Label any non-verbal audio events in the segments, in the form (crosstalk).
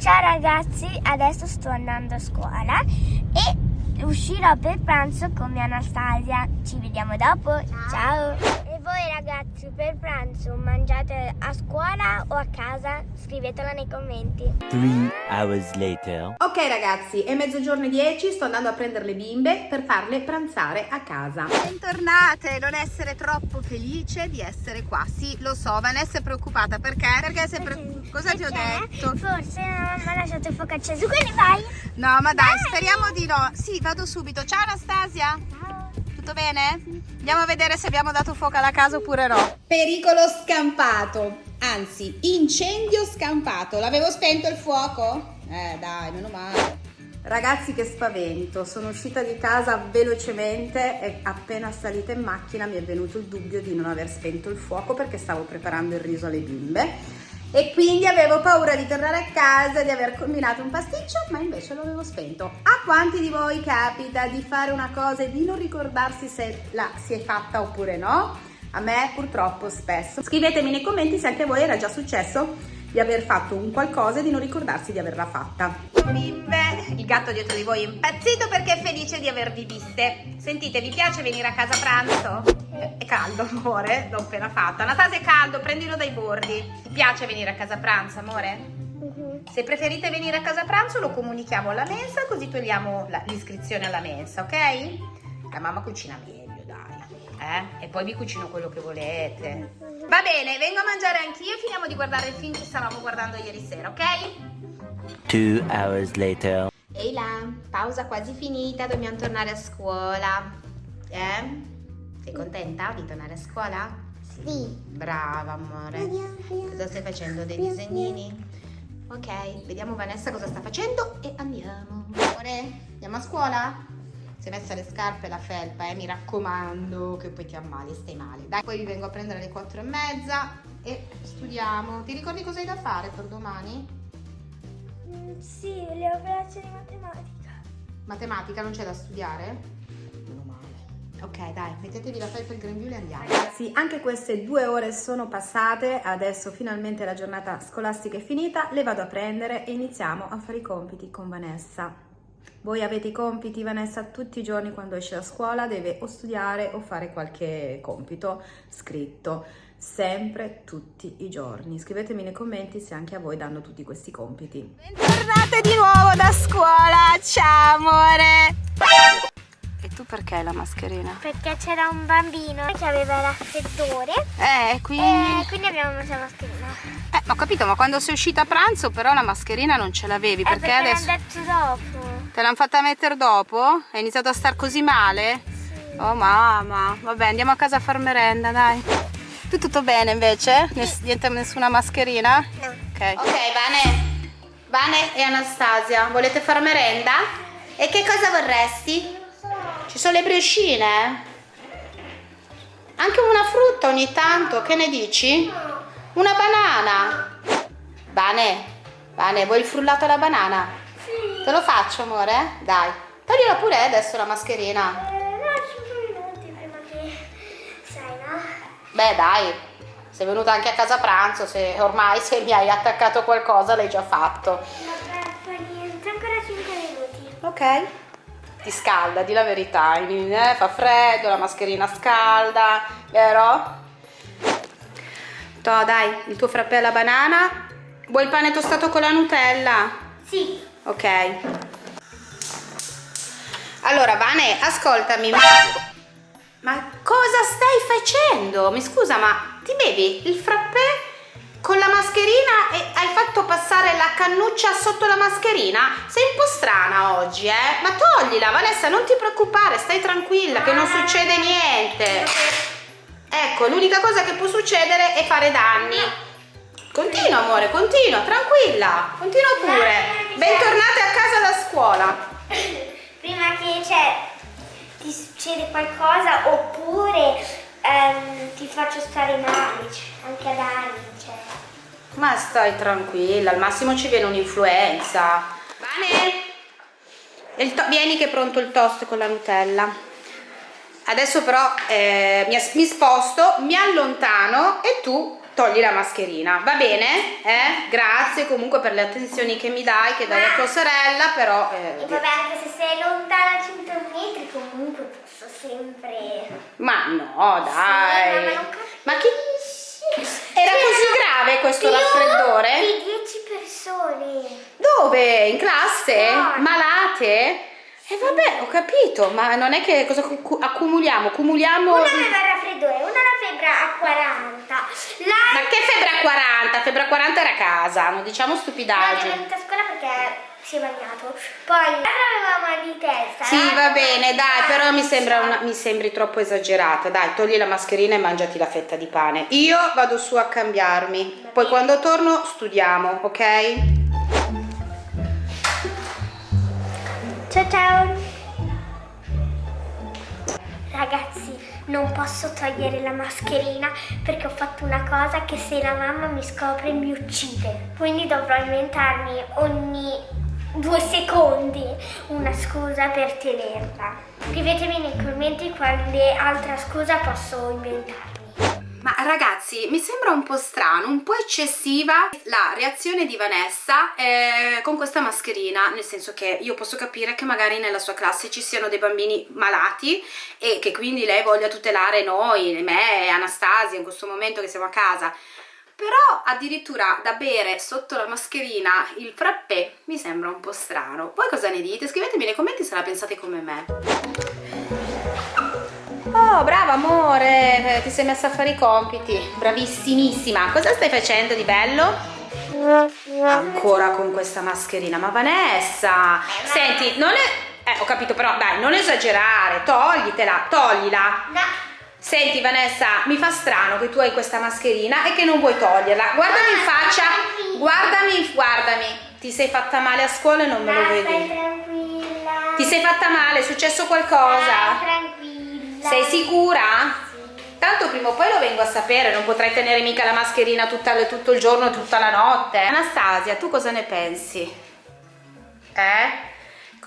Ciao ragazzi, adesso sto andando a scuola e uscirò per pranzo con mia Anastasia. Ci vediamo dopo. Ciao. Voi ragazzi per pranzo mangiate a scuola o a casa? Scrivetelo nei commenti. Three hours later. Ok ragazzi, è mezzogiorno e 10, sto andando a prendere le bimbe per farle pranzare a casa. Bentornate, non essere troppo felice di essere qua. Sì, lo so, Vanessa è preoccupata perché? Perché sei pre... Cosa ti ho Perché detto? Forse la mamma ha lasciato il fuoco acceso, quindi vai. No, ma dai, speriamo di no. Sì, vado subito. Ciao Anastasia. Ciao. Tutto bene? Andiamo a vedere se abbiamo dato fuoco alla casa oppure no. Pericolo scampato, anzi incendio scampato. L'avevo spento il fuoco? Eh dai, meno male. Ragazzi che spavento, sono uscita di casa velocemente e appena salita in macchina mi è venuto il dubbio di non aver spento il fuoco perché stavo preparando il riso alle bimbe e quindi avevo paura di tornare a casa di aver combinato un pasticcio ma invece lo avevo spento. A quanti di voi capita di fare una cosa e di non ricordarsi se la si è fatta oppure no? A me purtroppo spesso. Scrivetemi nei commenti se anche a voi era già successo di aver fatto un qualcosa e di non ricordarsi di averla fatta. Bimbe, il gatto dietro di voi è impazzito perché è felice di avervi viste. Sentite, vi piace venire a casa pranzo? È caldo, amore, l'ho appena fatto. Anastasia è caldo, prendilo dai bordi. Ti piace venire a casa a pranzo, amore? Mhm. Se preferite venire a casa a pranzo lo comunichiamo alla mensa così togliamo l'iscrizione alla mensa, ok? La mamma cucina meglio, dai. Eh? E poi vi cucino quello che volete. Va bene, vengo a mangiare anch'io e finiamo di guardare il film che stavamo guardando ieri sera, ok? Two hours later. Ehi là, pausa quasi finita, dobbiamo tornare a scuola. Eh? Sei contenta di tornare a scuola? Sì. Brava, amore. Cosa stai facendo? Dei disegnini? Ok, vediamo Vanessa cosa sta facendo e andiamo. Amore, andiamo a scuola? Si è messa le scarpe e la felpa, eh? Mi raccomando, che poi ti ammali, stai male. Dai, poi vi vengo a prendere alle quattro e mezza e studiamo. Ti ricordi cosa hai da fare per domani? Mm, Sì, le operazioni di matematica. Matematica non c'è da studiare? Ok, dai, mettetevi la felpa e il grembiule e andiamo. Ragazzi, anche queste due ore sono passate, adesso finalmente la giornata scolastica è finita, le vado a prendere e iniziamo a fare i compiti con Vanessa. Voi avete i compiti, Vanessa, tutti i giorni quando esce da scuola deve o studiare o fare qualche compito scritto, sempre tutti i giorni. Scrivetemi nei commenti se anche a voi danno tutti questi compiti. Bentornate di nuovo da scuola, ciao amore! E tu perché la mascherina? Perché c'era un bambino che aveva raffreddore Eh, quindi... e quindi abbiamo messo la mascherina. Eh, ho capito, ma quando sei uscita a pranzo però la mascherina non ce l'avevi, Eh, perché perché adesso... l'hanno detto dopo. Te l'hanno fatta mettere dopo? Hai iniziato a star così male? Oh mamma, vabbè andiamo a casa a far merenda, dai. Tu tutto bene invece? Ness- niente, nessuna mascherina? No. Ok. Ok, Vane. Vane e Anastasia, volete far merenda? E che cosa vorresti? Ci sono le briochine? Anche una frutta ogni tanto, che ne dici? Una banana? Vane, Vane, vuoi il frullato alla banana? Sì. Te lo faccio, amore? Dai. Toglila pure adesso la mascherina. Eh, no, 5 minuti prima che... Sai, no? Beh, dai. Sei venuta anche a casa pranzo, se ormai se mi hai attaccato qualcosa l'hai già fatto. Vabbè, fa niente, ancora 5 minuti. Ok. Ti scalda, di la verità, eh? fa freddo, la mascherina scalda, vero? To, dai, il tuo frappè alla banana. Vuoi il pane tostato con la Nutella? Sì. Ok. Allora, Vane, ascoltami, ma... Ma cosa stai facendo? Mi scusa, ma ti bevi il frappè con la mascherina e hai fatto passare la cannuccia sotto la mascherina? Sei un po' strana oggi, eh? Ma toglila, Vanessa, non ti preoccupare, stai tranquilla, che non succede niente. Ecco, l'unica cosa che può succedere è fare danni. Continua, amore, continua, tranquilla, continua pure. Bentornate a casa da scuola. (coughs) Prima che, cioè, ti succede qualcosa oppure ehm, ti faccio stare male, cioè, anche ad anni, cioè. Ma stai tranquilla, al massimo ci viene un'influenza. To- vieni che è pronto il toast con la Nutella. Adesso però eh, mi, mi sposto, mi allontano e tu togli la mascherina, va bene? Eh? Grazie comunque per le attenzioni che mi dai, che dai a tua sorella, però... E Eh, vabbè, anche se sei lontana 100 metri, comunque posso sempre... ma no, dai. Sì, ma non Ma chi... Era così grave questo raffreddore? Di 10 persone. Dove? In classe? No. Malate? E vabbè, ho capito, ma non è che cosa cu- accumuliamo? Cumuliamo... Una aveva il raffreddore, una la febbre a 40. La... Ma che febbre a 40? Febbre a 40 era a casa, non diciamo No, è stupidaggini. venuta a scuola perché si è bagnato. Poi aveva mal di testa. Sì, l'altra va bene, dai, però mi, sembra una- mi sembri troppo esagerata. Dai, togli la mascherina e mangiati la fetta di pane. Io vado su a cambiarmi. Poi quando torno studiamo, ok? Ciao ciao. Ragazzi, non posso togliere la mascherina perché ho fatto una cosa che se la mamma mi scopre mi uccide. Quindi dovrò inventarmi ogni due secondi una scusa per tenerla. Scrivetemi nei commenti quale altra scusa posso inventarmi. Ma ragazzi, mi sembra un po' strano, un po' eccessiva la reazione di Vanessa eh, con questa mascherina, nel senso che io posso capire che magari nella sua classe ci siano dei bambini malati e che quindi lei voglia tutelare noi, me e Anastasia in questo momento che siamo a casa. Però addirittura da bere sotto la mascherina il frappè mi sembra un po' strano. Voi cosa ne dite? Scrivetemi nei commenti se la pensate come me. Oh, brava amore, eh, ti sei messa a fare i compiti. Bravissimissima. Cosa stai facendo di bello? Ancora con questa mascherina. Ma Vanessa, senti, non è... Eh, ho capito, però dai, non esagerare. Toglitela, toglila. No. Senti Vanessa, mi fa strano che tu hai questa mascherina e che non vuoi toglierla. Guardami in faccia, guardami, guardami. Ti sei fatta male a scuola e non me lo Stai vedi. tranquilla. Ti sei fatta male? È successo qualcosa? Stai tranquilla. Sei sicura? Tanto prima o poi lo vengo a sapere, non potrai tenere mica la mascherina tutta, tutto il giorno, tutta la notte. Anastasia, tu cosa ne pensi? Eh?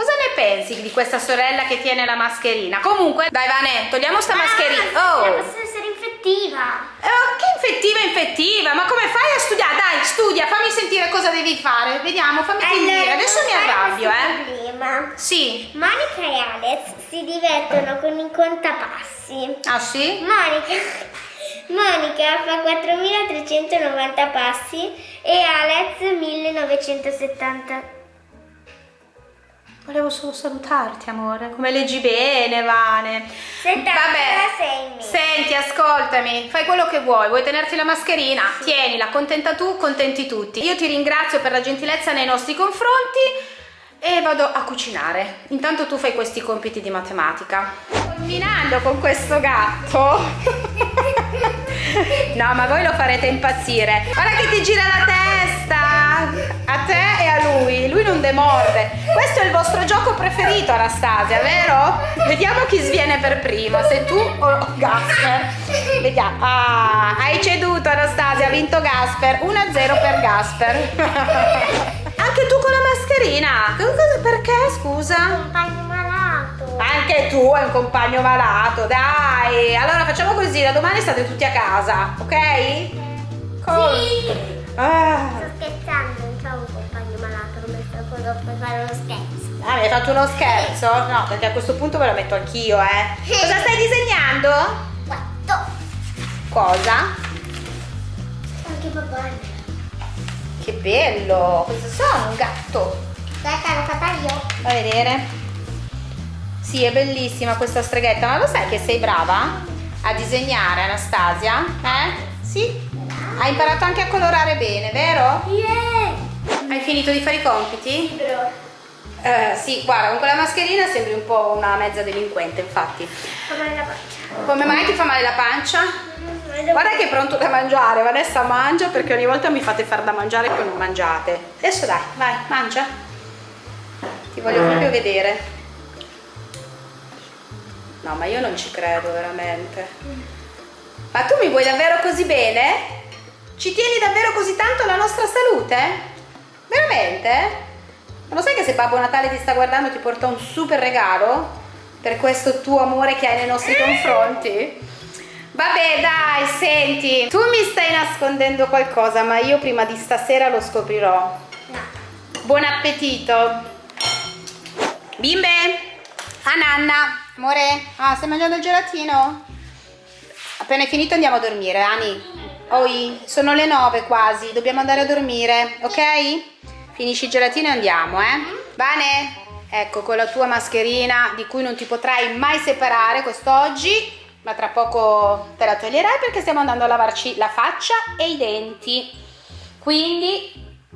Cosa ne pensi di questa sorella che tiene la mascherina? Comunque, dai Vane, togliamo sta mascherina. Ah, Oh! Posso essere infettiva. Oh, che infettiva, infettiva! Ma come fai a studiare? Dai, studia, fammi sentire cosa devi fare. Vediamo, fammi sentire. Adesso mi arrabbio, eh. Problema. Sì. Monica e Alex si divertono con i contapassi. Ah sì? Monica, (laughs) Monica fa 4390 passi e Alex 1970. Volevo solo salutarti, amore. Come leggi bene, Vane. 76 Vabbè. Senti, ascoltami. Fai quello che vuoi. Vuoi tenerti la mascherina? Tienila. Contenta tu, contenti tutti. Io ti ringrazio per la gentilezza nei nostri confronti e vado a cucinare. Intanto tu fai questi compiti di matematica. Combinando con questo gatto. (laughs) (laughs) no, ma voi lo farete impazzire. Guarda che ti gira la testa. A te e a lui. Lui non demorde. Questo è il vostro gioco preferito, Anastasia, vero? Vediamo chi sviene per primo, se tu o Gasper. Vediamo. Ah, hai ceduto, Anastasia. Ha vinto Gasper. 1-0 per Gasper. (laughs) Anche tu con la mascherina. Perché, scusa? Compagno malato. Anche tu hai un compagno malato, dai. Allora facciamo così, da domani state tutti a casa, ok? Sì. Ah, Sto scherzando, quando puoi fare uno scherzo. ah, mi hai fatto uno scherzo? No, perché a questo punto ve lo metto anch'io, eh. Cosa stai disegnando? Quattro. Cosa? Anche papà. Che bello! Cosa sono? Un gatto? Aspetta, l'ho fatta io. Fa vedere? Sì, è bellissima questa streghetta, ma lo sai che sei brava a disegnare, Anastasia? Eh? Sì? Hai imparato anche a colorare bene, vero? Yeah. Hai finito di fare i compiti? Libro. Eh, sì, guarda, con quella mascherina sembri un po' una mezza delinquente, infatti. Come la pancia. Come mai ti fa male la pancia? Guarda che è pronto da mangiare, Vanessa mangia perché ogni volta mi fate far da mangiare e poi non mangiate. Adesso dai, vai, mangia. Ti voglio proprio vedere. No, ma io non ci credo veramente. Ma tu mi vuoi davvero così bene? Ci tieni davvero così tanto alla nostra salute? Veramente? Ma lo sai che se Babbo Natale ti sta guardando ti porta un super regalo per questo tuo amore che hai nei nostri confronti? Vabbè, dai, senti, tu mi stai nascondendo qualcosa, ma io prima di stasera lo scoprirò. No. Buon appetito. Bimbe, a nanna. Amore, ah, stai mangiando il gelatino? Appena è finito andiamo a dormire, Ani. Oi, sono le nove quasi, dobbiamo andare a dormire, ok? Finisci il gelatino e andiamo, eh? Bene? Ecco, con la tua mascherina di cui non ti potrai mai separare quest'oggi, ma tra poco te la toglierai perché stiamo andando a lavarci la faccia e i denti. Quindi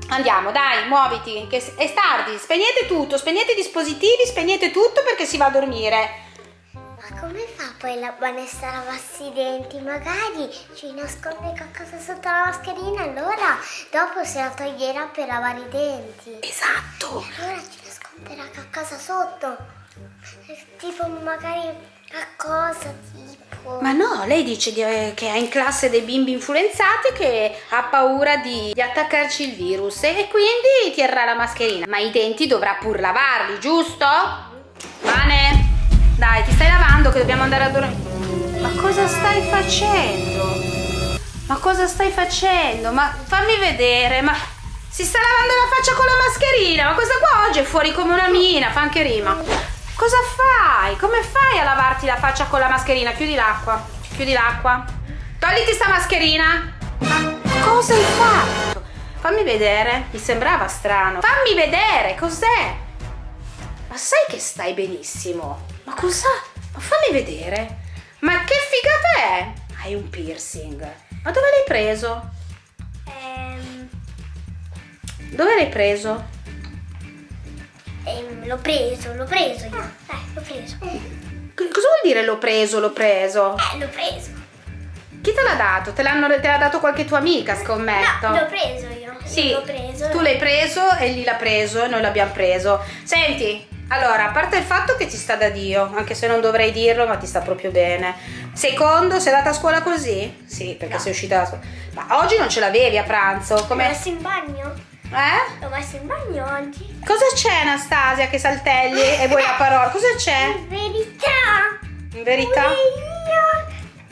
andiamo, dai, muoviti, che è tardi, spegnete tutto, spegnete i dispositivi, spegnete tutto perché si va a dormire. Come fa poi la Vanessa a lavarsi i denti? Magari ci nasconde qualcosa sotto la mascherina, allora dopo se la toglierà per lavare i denti. Esatto. Allora ci nasconderà qualcosa sotto. Eh, Tipo magari qualcosa tipo. Ma no, lei dice di- eh, che è in classe dei bimbi influenzati che ha paura di, di attaccarci il virus e quindi terrà la mascherina. Ma i denti dovrà pur lavarli, giusto? Vane, dai, ti stai lavando che dobbiamo andare a dormire. Ma cosa stai facendo? Ma cosa stai facendo? Ma fammi vedere, ma si sta lavando la faccia con la mascherina? Ma questa qua oggi è fuori come una mina, fa anche rima. Cosa fai? Come fai a lavarti la faccia con la mascherina? Chiudi l'acqua, chiudi l'acqua. Togliti sta mascherina. Ma cosa hai fatto? Fammi vedere, mi sembrava strano. Fammi vedere, cos'è? Ma sai che stai benissimo? Ma cosa? Ma fammi vedere. Ma che figata è? Hai un piercing. Ma dove l'hai preso? Ehm, Dove l'hai preso? ehm, l'ho preso, l'ho preso io. Eh, l'ho preso. C- Cosa vuol dire l'ho preso, l'ho preso? Eh, l'ho preso. Chi te l'ha dato? Te, te l'ha dato qualche tua amica, scommetto? No, l'ho preso io. Sì, preso. tu l'hai preso e lì l'ha preso e noi l'abbiamo preso. Senti, allora, a parte il fatto che ti sta da Dio, anche se non dovrei dirlo, ma ti sta proprio bene. Secondo, sei andata a scuola così? Sì, perché sei uscita da scuola. Ma oggi non ce l'avevi a pranzo, L'ho come... messo in bagno. Eh? L'ho messo in bagno oggi. Cosa c'è Anastasia che saltelli e vuoi la (laughs) parola? Cosa c'è? In verità. In verità? Io.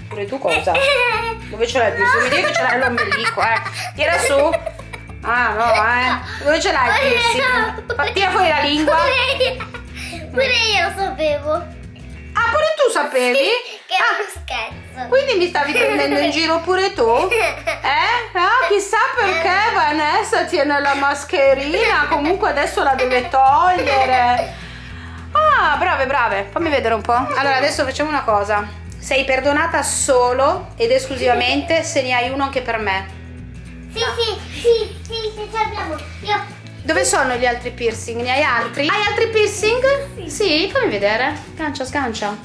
Pure tu cosa? (laughs) Dove ce l'hai? Mi dici che ce l'hai l'ombelico, eh? Tira su. Ah, no, eh. Dove ce l'hai il piercing? Tira fuori la lingua. Pure io, pure io lo sapevo. Ah, pure tu sapevi? Che Ah, uno scherzo. quindi mi stavi prendendo in giro pure tu? Eh? Ah, chissà perché Vanessa tiene la mascherina. Comunque adesso la deve togliere. Ah, brave, brave. Fammi vedere un po'. Allora, adesso facciamo una cosa. Sei perdonata solo ed esclusivamente se ne hai uno anche per me. Sì, sì, sì, sì, sì, ce l'abbiamo. Io. Dove sono gli altri piercing? Ne hai altri? Hai altri piercing? Sì. fammi vedere. Sgancia, sgancia.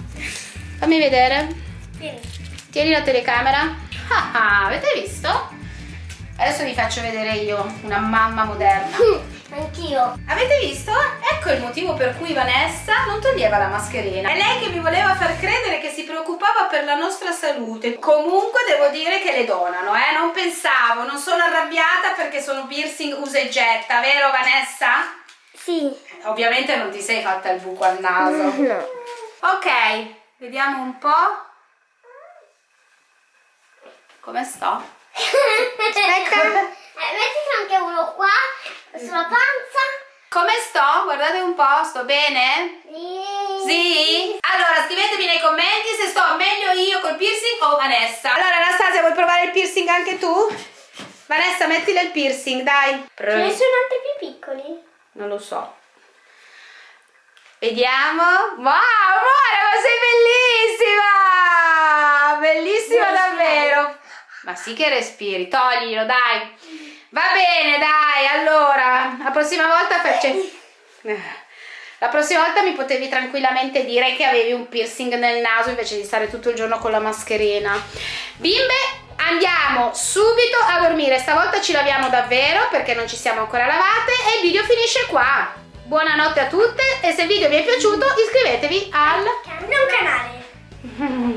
Fammi vedere. Vieni. Tieni la telecamera. Ah, ah, avete visto? Adesso vi faccio vedere io, una mamma moderna. Anch'io. Avete visto? Ecco il motivo per cui Vanessa non toglieva la mascherina. È lei che mi voleva far credere che si preoccupava per la nostra salute. Comunque devo dire che le donano, eh? Non pensavo, non sono arrabbiata perché sono piercing usa e getta, vero Vanessa? Sì. Ovviamente non ti sei fatta il buco al naso. (laughs) No. Ok, vediamo un po'. Come sto? (laughs) Aspetta. Eh, mettiti anche uno qua, sulla panza. Come sto? Guardate un po', sto bene? Sì. Sì? Allora scrivetemi nei commenti se sto meglio io col piercing o Vanessa. Allora Anastasia vuoi provare il piercing anche tu? Vanessa mettile il piercing, dai. Ce ne sono anche più piccoli. Non lo so. Vediamo. Wow, amore, ma sei bellissima! Bellissima davvero. Ma sì che respiri, toglilo, dai. Va bene, dai. Allora, la prossima volta faccio... La prossima volta mi potevi tranquillamente dire che avevi un piercing nel naso invece di stare tutto il giorno con la mascherina. Bimbe, andiamo subito a dormire. Stavolta ci laviamo davvero perché non ci siamo ancora lavate e il video finisce qua. Buonanotte a tutte e se il video vi è piaciuto iscrivetevi al... Non canale. (laughs)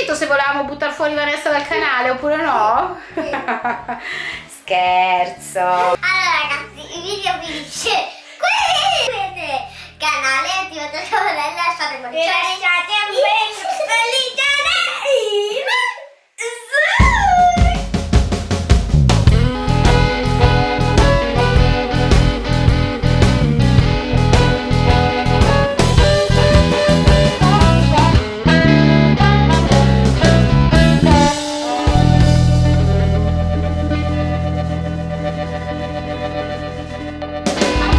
scritto se volevamo buttare fuori Vanessa dal canale oppure no? (laughs) Scherzo. Allora ragazzi, il video finisce qui. Iscrivetevi al canale, attivate la campanella e lasciate un